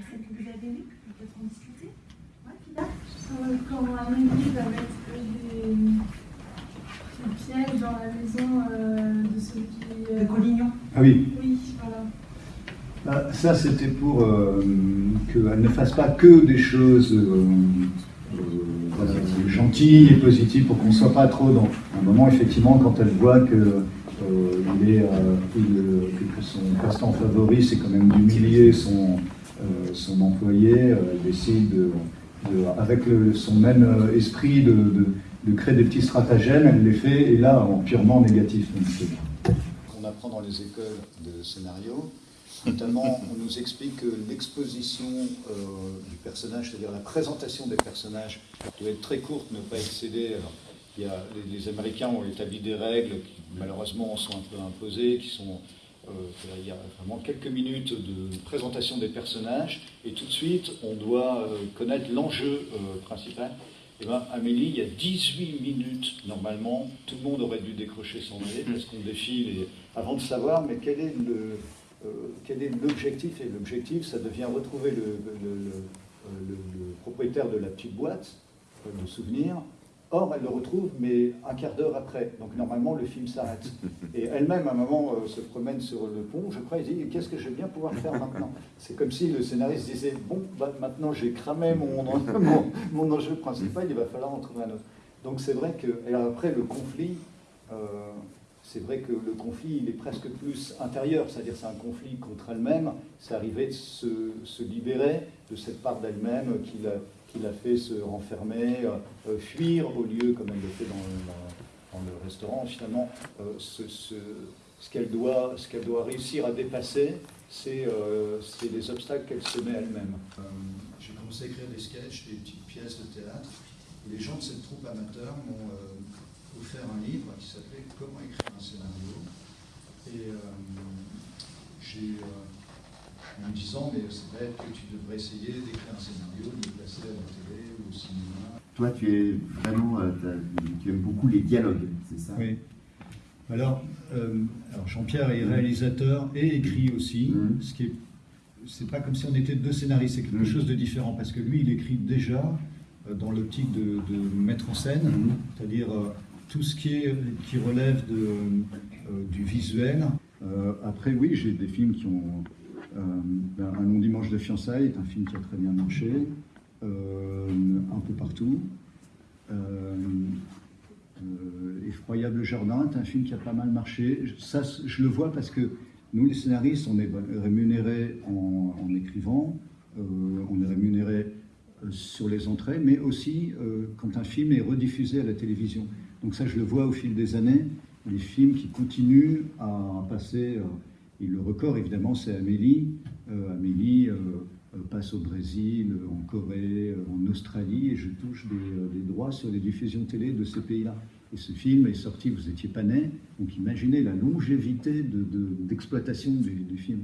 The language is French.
celle que vous avez lue, peut-être en discuter Ouais, Euh, Quand Amélie va mettre des, des pièges dans la maison euh, de celui qui. De Collignon. Ah oui, Oui, voilà. Bah, ça c'était pour euh, qu'elle ne fasse pas que des choses euh, euh, voilà, gentilles et positives pour qu'on ne soit pas trop dans un moment effectivement quand elle voit que, euh, il est, euh, il- que- son passe-temps favori c'est quand même d'humilier son, euh, son employé, euh, elle décide de, avec son même euh, esprit de, de- créer des petits stratagèmes, elle les fait et là en purement négatif. On apprend dans les écoles de scénario Notamment, on nous explique que l'exposition euh, du personnage, c'est-à-dire la présentation des personnages, doit être très courte, ne pas excéder. Alors, il y a, les, les Américains ont établi des règles qui, malheureusement, sont un peu imposées, qui sont. Euh, il y a vraiment quelques minutes de présentation des personnages, et tout de suite, on doit euh, connaître l'enjeu euh, principal. Eh ben, Amélie, il y a 18 minutes, normalement, tout le monde aurait dû décrocher son nez, parce qu'on défile, et, avant de savoir, mais quel est le, quel est l'objectif? Et l'objectif, ça devient retrouver le, le- propriétaire de la petite boîte de souvenirs. Or, elle le retrouve, mais un quart d'heure après. Donc, normalement, le film s'arrête. Et elle-même, à un moment, euh, se promène sur le pont, je crois, et dit Qu'est-ce que je vais bien pouvoir faire maintenant? C'est comme si le scénariste disait Bon, bah, maintenant, j'ai cramé mon, mon, mon enjeu principal, il va falloir en trouver un autre. Donc, c'est vrai que. Et après, le conflit. euh, c'est vrai que le conflit, il est presque plus intérieur, c'est-à-dire c'est un conflit contre elle-même. C'est arrivé de se, libérer de cette part d'elle-même qui l'a, fait se renfermer, euh, euh, fuir au lieu, comme elle le fait dans, le- restaurant. Finalement, euh, ce, ce- ce qu'elle doit, réussir à dépasser, c'est, euh, les obstacles qu'elle se met elle-même. Euh, j'ai commencé à écrire des sketchs, des petites pièces de théâtre. Et les gens de cette troupe amateur m'ont offert un livre qui s'appelait Comment écrire scénario. Et euh, j'ai, euh, en me disant, mais c'est bête que tu devrais essayer d'écrire un scénario, de le placer à la télé ou au cinéma. Toi, tu es vraiment, euh, tu aimes beaucoup les dialogues, c'est ça? Oui. Alors, euh, alors Jean-Pierre est réalisateur et écrit aussi, Mhm. ce qui est, c'est pas comme si on était deux scénaristes, c'est quelque Mhm. chose de différent parce que lui, il écrit déjà euh, dans l'optique de, de mettre en scène, c'est-à-dire euh, tout ce qui est qui relève euh, du visuel. Euh, après, oui, j'ai des films qui ont euh, ben, un long dimanche de fiançailles est un film qui a très bien marché, un peu partout. Effroyable Jardin est un film qui a pas mal marché. Ça, je le vois parce que nous, les scénaristes, on est rémunérés en, écrivant, on est rémunérés sur les entrées, mais aussi quand un film est rediffusé à la télévision. Donc ça, je le vois au fil des années, les films qui continuent à passer. euh, et le record, évidemment, c'est Amélie. Euh, Amélie euh, passe au Brésil, en Corée, en Australie, et je touche des, droits sur les diffusions télé de ces pays-là. Et ce film est sorti, vous n'étiez pas né, donc imaginez la longévité de- de- d'exploitation du, du film.